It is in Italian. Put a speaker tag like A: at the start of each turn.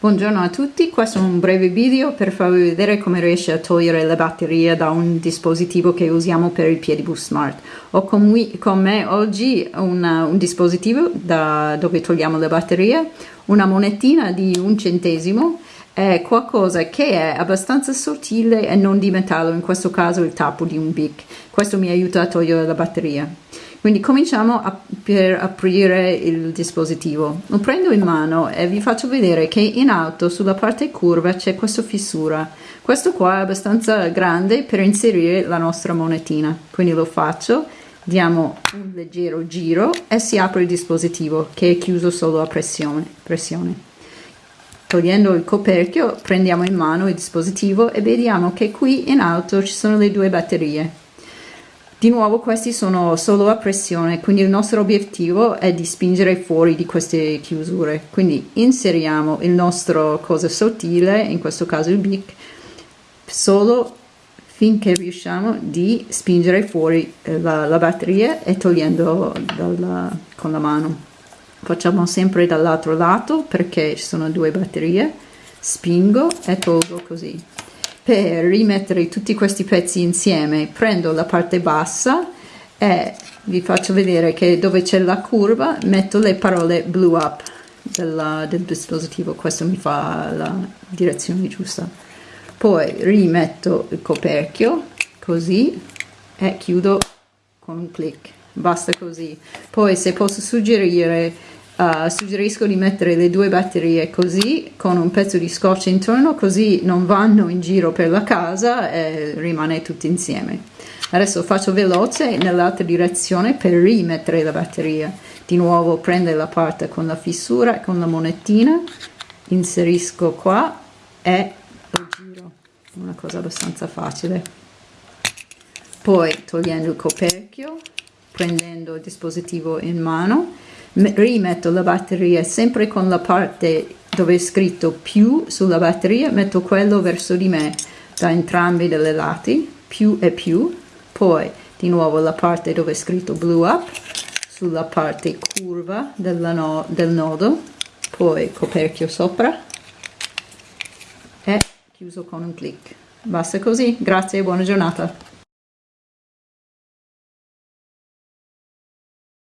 A: Buongiorno a tutti, questo è un breve video per farvi vedere come riesce a togliere le batterie da un dispositivo che usiamo per il Piedibus Smart. Ho con, me oggi una, un dispositivo da, dove togliamo le batterie, una monetina di un centesimo, è qualcosa che è abbastanza sottile e non di metallo, in questo caso il tappo di un BIC. Questo mi aiuta a togliere la batteria. Quindi cominciamo a, per aprire il dispositivo. Lo prendo in mano e vi faccio vedere che in alto sulla parte curva c'è questa fissura. Questo qua è abbastanza grande per inserire la nostra monetina. Quindi lo faccio, diamo un leggero giro e si apre il dispositivo che è chiuso solo a pressione. pressione. Togliendo il coperchio prendiamo in mano il dispositivo e vediamo che qui in alto ci sono le due batterie di nuovo questi sono solo a pressione, quindi il nostro obiettivo è di spingere fuori di queste chiusure. Quindi inseriamo il nostro cosa sottile, in questo caso il bic, solo finché riusciamo di spingere fuori eh, la, la batteria e togliendo dalla, con la mano. Facciamo sempre dall'altro lato perché ci sono due batterie, spingo e tolgo così per rimettere tutti questi pezzi insieme prendo la parte bassa e vi faccio vedere che dove c'è la curva metto le parole blew up della, del dispositivo. Questo mi fa la direzione giusta. Poi rimetto il coperchio così e chiudo con un clic. Basta così. Poi se posso suggerire Uh, suggerisco di mettere le due batterie così con un pezzo di scotch intorno così non vanno in giro per la casa e rimane tutto insieme. Adesso faccio veloce nell'altra direzione per rimettere la batteria. Di nuovo prendo la parte con la fissura con la monetina inserisco qua e lo giro una cosa abbastanza facile. Poi togliendo il coperchio prendendo il dispositivo in mano rimetto la batteria sempre con la parte dove è scritto più sulla batteria metto quello verso di me da entrambi dei lati più e più. Poi di nuovo la parte dove è scritto blue up sulla parte curva no, del nodo. Poi coperchio sopra. E chiuso con un clic. Basta così. Grazie e buona giornata